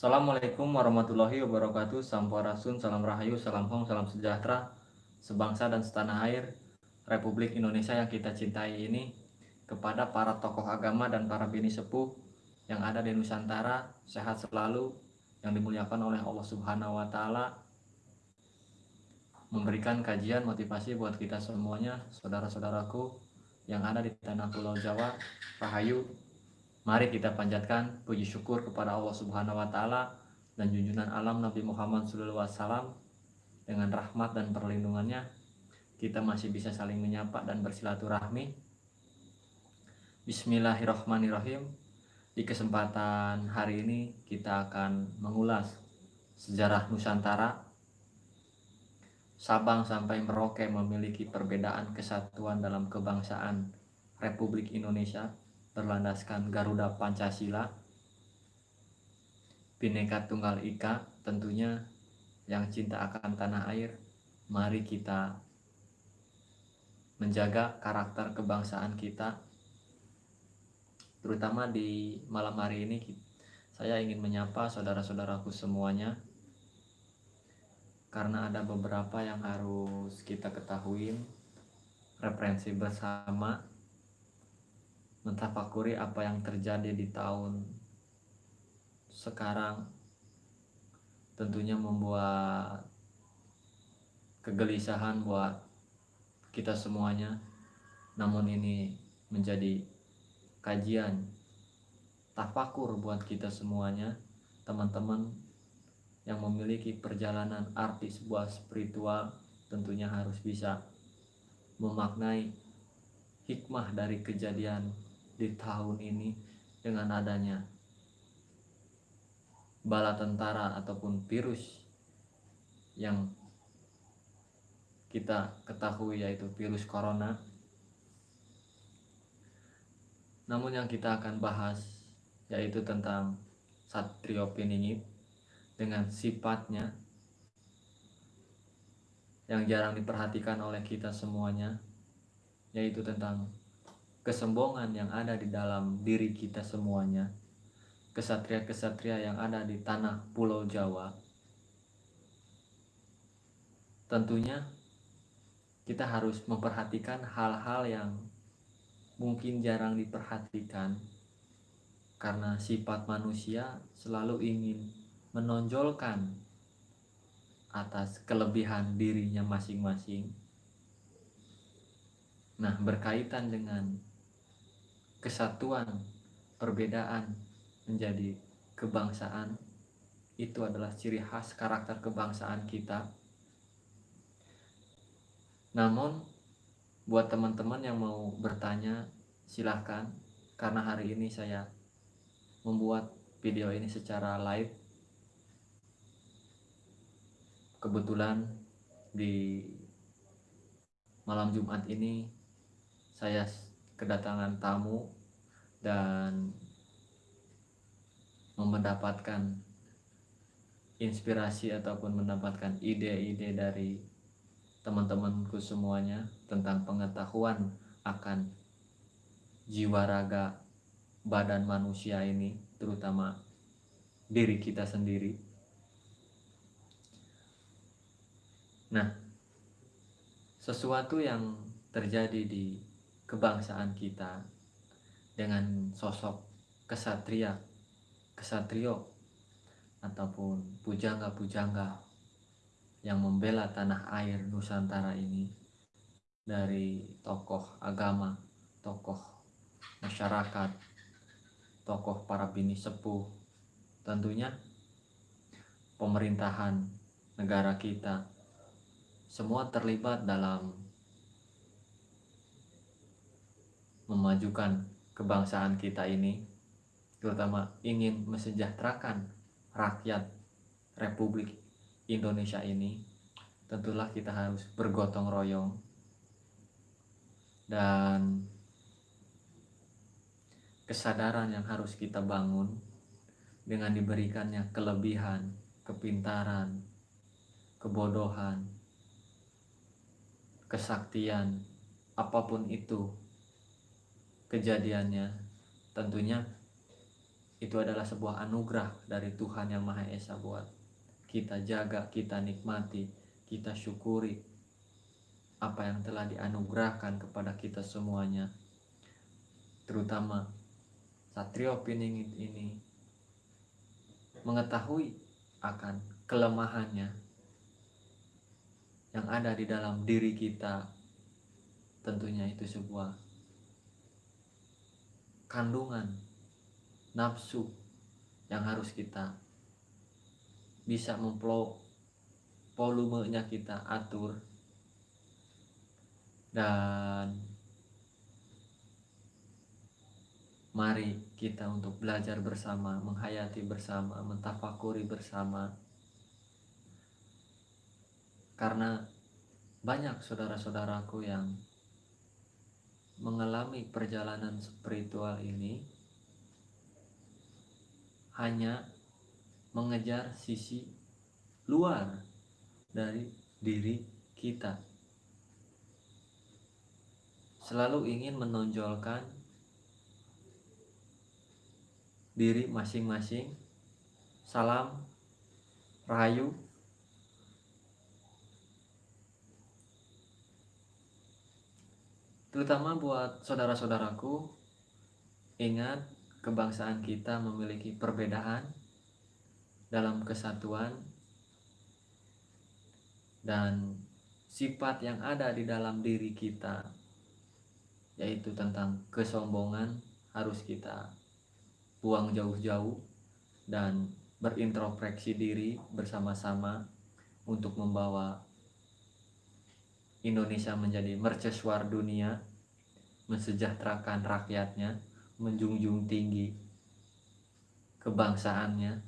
Assalamualaikum warahmatullahi wabarakatuh. Sampurasun, salam rahayu, salam hong, salam sejahtera Sebangsa dan setanah air Republik Indonesia yang kita cintai ini Kepada para tokoh agama dan para bini sepuh Yang ada di Nusantara Sehat selalu Yang dimuliakan oleh Allah subhanahu wa ta'ala Memberikan kajian motivasi buat kita semuanya Saudara-saudaraku Yang ada di tanah pulau Jawa Rahayu Mari kita panjatkan puji syukur kepada Allah Subhanahu wa taala dan junjungan alam Nabi Muhammad SAW dengan rahmat dan perlindungannya kita masih bisa saling menyapa dan bersilaturahmi. Bismillahirrahmanirrahim. Di kesempatan hari ini kita akan mengulas sejarah Nusantara. Sabang sampai Merauke memiliki perbedaan kesatuan dalam kebangsaan Republik Indonesia berlandaskan Garuda Pancasila Bineka Tunggal Ika tentunya yang cinta akan tanah air. Mari kita menjaga karakter kebangsaan kita terutama di malam hari ini. Saya ingin menyapa saudara-saudaraku semuanya karena ada beberapa yang harus kita ketahui. Referensi bersama mentafakuri apa yang terjadi di tahun sekarang tentunya membuat kegelisahan buat kita semuanya. Namun ini menjadi kajian tafakur buat kita semuanya teman-teman yang memiliki perjalanan arti sebuah spiritual tentunya harus bisa memaknai hikmah dari kejadian di tahun ini dengan adanya bala tentara ataupun virus yang kita ketahui yaitu virus corona. Namun yang kita akan bahas yaitu tentang Satrio Piningit dengan sifatnya yang jarang diperhatikan oleh kita semuanya yaitu tentang kesombongan yang ada di dalam diri kita semuanya, kesatria-kesatria yang ada di tanah Pulau Jawa. Tentunya kita harus memperhatikan hal-hal yang mungkin jarang diperhatikan karena sifat manusia selalu ingin menonjolkan atas kelebihan dirinya masing-masing. Nah, berkaitan dengan kesatuan perbedaan menjadi kebangsaan. Itu adalah ciri khas karakter kebangsaan kita. Namun buat teman-teman yang mau bertanya silahkan. Karena hari ini saya membuat video ini secara live. Kebetulan di malam Jumat ini saya kedatangan tamu dan mendapatkan inspirasi ataupun mendapatkan ide-ide dari teman-temanku semuanya tentang pengetahuan akan jiwa raga badan manusia ini terutama diri kita sendiri. Nah sesuatu yang terjadi di kebangsaan kita dengan sosok kesatria, kesatrio ataupun pujangga-pujangga yang membela tanah air Nusantara ini dari tokoh agama, tokoh masyarakat, tokoh para bini sepuh, tentunya pemerintahan negara kita. Semua terlibat dalam memajukan kebangsaan kita ini terutama ingin mesejahterakan rakyat Republik Indonesia ini tentulah kita harus bergotong royong. Dan kesadaran yang harus kita bangun dengan diberikannya kelebihan, kepintaran, kebodohan, kesaktian, apa pun itu kejadiannya tentunya itu adalah sebuah anugerah dari Tuhan yang Maha Esa buat kita jaga, kita nikmati, kita syukuri apa yang telah dianugerahkan kepada kita semuanya. Terutama Satrio Piningit ini mengetahui akan kelemahannya yang ada di dalam diri kita tentunya itu sebuah kandungan nafsu yang harus kita bisa memplo volumenya kita atur. Dan mari kita untuk belajar bersama, menghayati bersama, mentafakuri bersama. Karena banyak saudara-saudaraku yang mengalami perjalanan spiritual ini hanya mengejar sisi luar dari diri kita. Selalu ingin menonjolkan diri masing-masing. Salam, rahayu, Terutama buat saudara-saudaraku, ingat kebangsaan kita memiliki perbedaan dalam kesatuan dan sifat yang ada di dalam diri kita yaitu tentang kesombongan harus kita buang jauh-jauh dan berintrospeksi diri bersama-sama untuk membawa Indonesia menjadi mercusuar dunia, mensejahterakan rakyatnya, menjunjung tinggi kebangsaannya,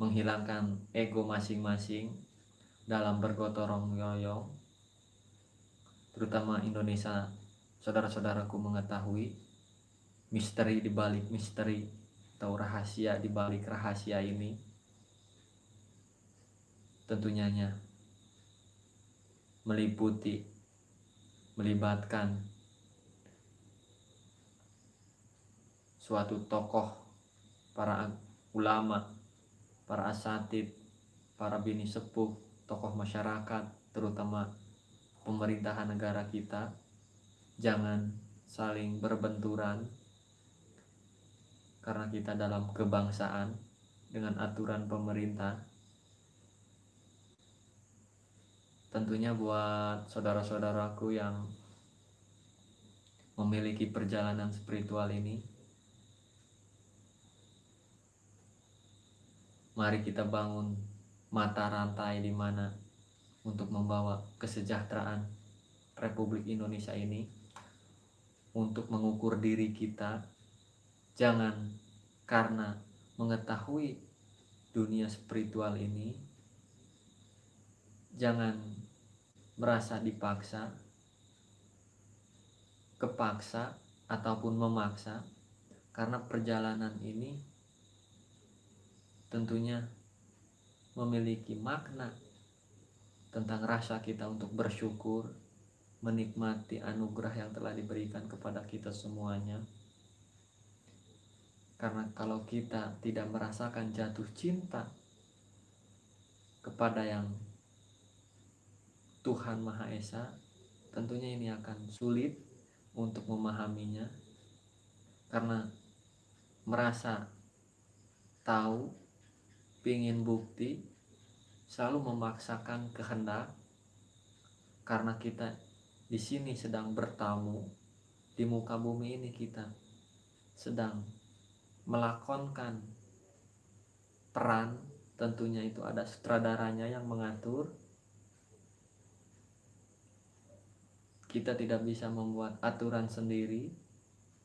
menghilangkan ego masing-masing dalam bergotong royong, terutama Indonesia, saudara-saudaraku mengetahui misteri di balik misteri atau rahasia di balik rahasia ini tentunya meliputi melibatkan suatu tokoh para ulama para asatid para bini sepuh tokoh masyarakat terutama pemerintahan negara kita. Jangan saling berbenturan karena kita dalam kebangsaan dengan aturan pemerintah tentunya buat saudara-saudaraku yang memiliki perjalanan spiritual ini. Mari kita bangun mata rantai di mana untuk membawa kesejahteraan Republik Indonesia ini untuk mengukur diri kita. Jangan karena mengetahui dunia spiritual ini jangan merasa dipaksa, kepaksa, ataupun memaksa, karena perjalanan ini tentunya memiliki makna tentang rasa kita untuk bersyukur, menikmati anugerah yang telah diberikan kepada kita semuanya. Karena kalau kita tidak merasakan jatuh cinta kepada yang Tuhan Maha Esa, tentunya ini akan sulit untuk memahaminya karena merasa tahu, ingin bukti, selalu memaksakan kehendak karena kita di sini sedang bertamu di muka bumi ini kita sedang melakonkan peran. Tentunya itu ada sutradaranya yang mengatur kita tidak bisa membuat aturan sendiri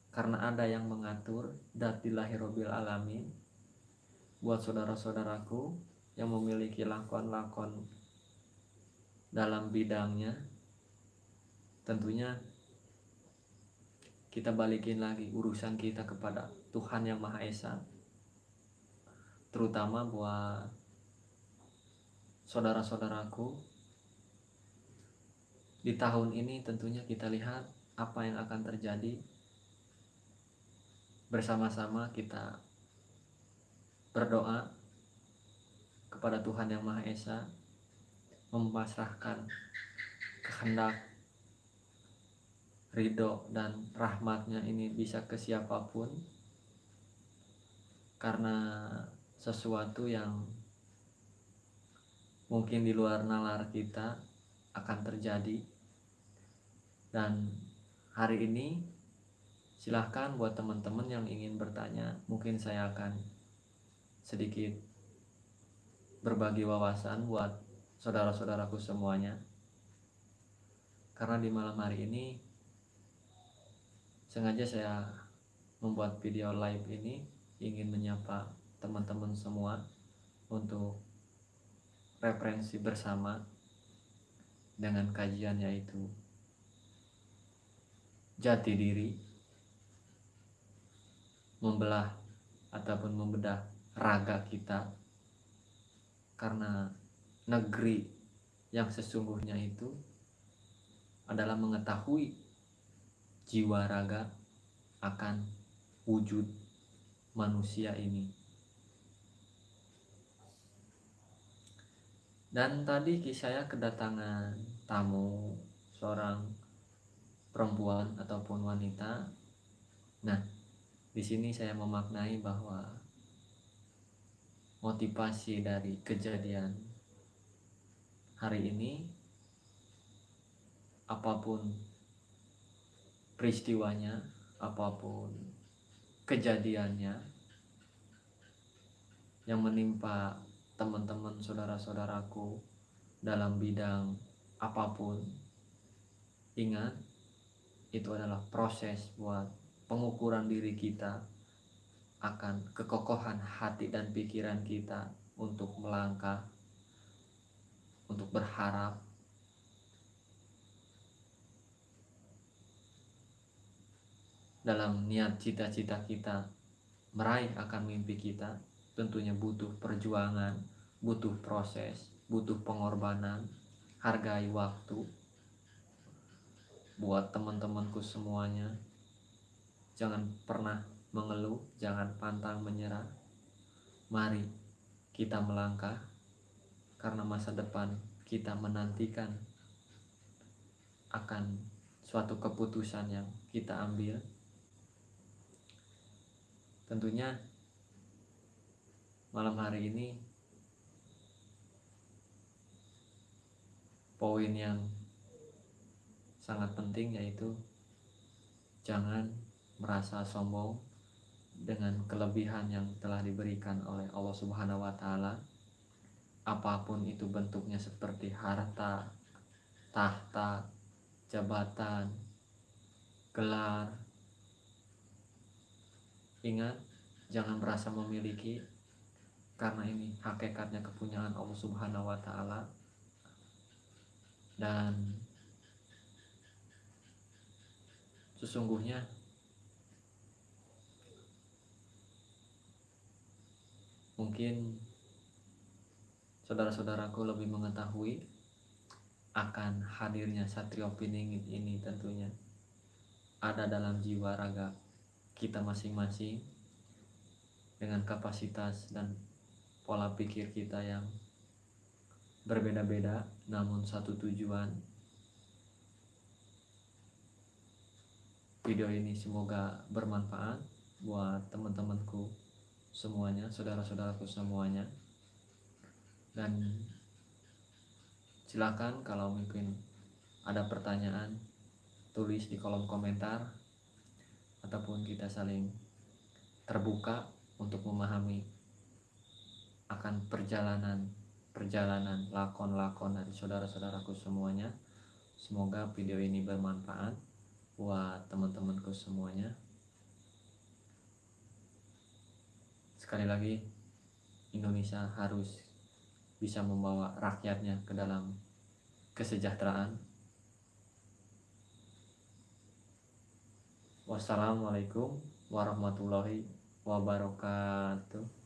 karena ada yang mengatur datilahirobil alamin. Buat saudara-saudaraku yang memiliki lakon-lakon dalam bidangnya tentunya kita balikin lagi urusan kita kepada Tuhan yang Maha Esa terutama buat saudara-saudaraku di tahun ini tentunya kita lihat apa yang akan terjadi. Bersama-sama kita berdoa kepada Tuhan Yang Maha Esa memasrahkan kehendak ridho dan rahmatnya ini bisa ke siapa pun. Karena sesuatu yang mungkin di luar nalar kita akan terjadi. Dan hari ini silahkan buat teman-teman yang ingin bertanya mungkin saya akan sedikit berbagi wawasan buat saudara-saudaraku semuanya. Karena di malam hari ini sengaja saya membuat video live ini ingin menyapa teman-teman semua untuk referensi bersama dengan kajian yaitu jati diri membelah ataupun membedah raga kita karena negeri yang sesungguhnya itu adalah mengetahui jiwa raga akan wujud manusia ini Dan tadi saya kedatangan tamu seorang perempuan ataupun wanita. Nah, di sini saya memaknai bahwa motivasi dari kejadian hari ini apa pun peristiwanya, apa pun kejadiannya yang menimpa teman-teman saudara-saudaraku dalam bidang apa pun ingat itu adalah proses buat pengukuran diri kita akan kekokohan hati dan pikiran kita untuk melangkah untuk berharap. Dalam niat cita-cita kita meraih akan mimpi kita tentunya butuh perjuangan, butuh proses, butuh pengorbanan, hargai waktu. Buat teman-temanku semuanya, jangan pernah mengeluh, jangan pantang menyerah. Mari kita melangkah karena masa depan kita menantikan akan suatu keputusan yang kita ambil. Tentunya malam hari ini poin yang sangat penting yaitu jangan merasa sombong dengan kelebihan yang telah diberikan oleh Allah Subhanahu wa taala apa pun itu bentuknya seperti harta, tahta, jabatan, gelar. Ingat, jangan merasa memiliki karena ini hakikatnya kepunyaan Allah Subhanahu wa taala. Dan sesungguhnya mungkin saudara-saudaraku lebih mengetahui akan hadirnya Satrio Piningit ini tentunya. Ada dalam jiwa raga kita masing-masing dengan kapasitas dan pola pikir kita yang berbeda-beda namun satu tujuan. Video ini semoga bermanfaat buat teman-temanku semuanya saudara-saudaraku semuanya. Dan silakan kalau mungkin ada pertanyaan tulis di kolom komentar ataupun kita saling terbuka untuk memahami akan perjalanan perjalanan lakon-lakon dari saudara-saudaraku semuanya. Semoga video ini bermanfaat buat teman-temanku semuanya. Sekali lagi, Indonesia harus bisa membawa rakyatnya ke dalam kesejahteraan. Wassalamualaikum warahmatullahi wabarakatuh.